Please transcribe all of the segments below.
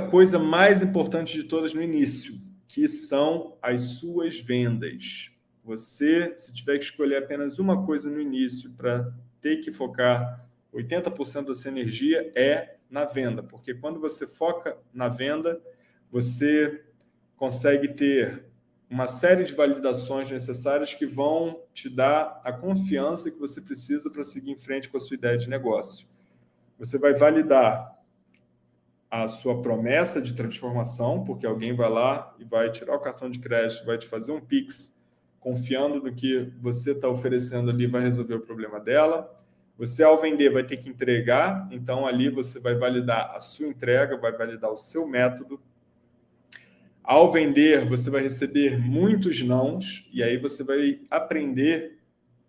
coisa mais importante de todas no início, que são as suas vendas. Você, se tiver que escolher apenas uma coisa no início para ter que focar 80% da sua energia, é na venda. Porque quando você foca na venda, você consegue ter uma série de validações necessárias que vão te dar a confiança que você precisa para seguir em frente com a sua ideia de negócio. Você vai validar a sua promessa de transformação, porque alguém vai lá e vai tirar o cartão de crédito, vai te fazer um Pix, confiando no que você está oferecendo ali, vai resolver o problema dela. Você, ao vender, vai ter que entregar, então ali você vai validar a sua entrega, vai validar o seu método, ao vender, você vai receber muitos nãos, e aí você vai aprender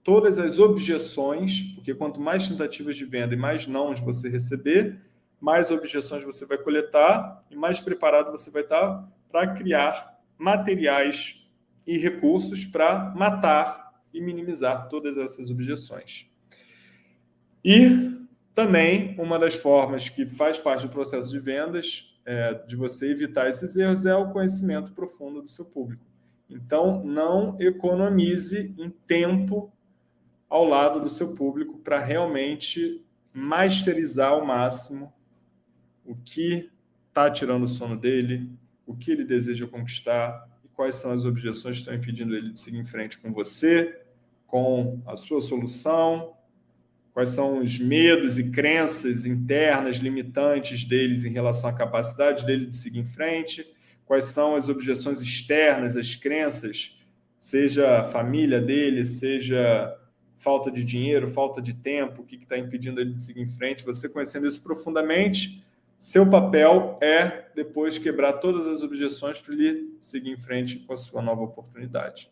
todas as objeções, porque quanto mais tentativas de venda e mais nãos você receber, mais objeções você vai coletar e mais preparado você vai estar para criar materiais e recursos para matar e minimizar todas essas objeções. E também uma das formas que faz parte do processo de vendas é, de você evitar esses erros é o conhecimento profundo do seu público. Então, não economize em tempo ao lado do seu público para realmente masterizar ao máximo o que está tirando o sono dele, o que ele deseja conquistar e quais são as objeções que estão impedindo ele de seguir em frente com você, com a sua solução, quais são os medos e crenças internas limitantes deles em relação à capacidade dele de seguir em frente, quais são as objeções externas, as crenças, seja a família dele, seja falta de dinheiro, falta de tempo, o que está impedindo ele de seguir em frente. Você conhecendo isso profundamente, seu papel é depois quebrar todas as objeções para ele seguir em frente com a sua nova oportunidade.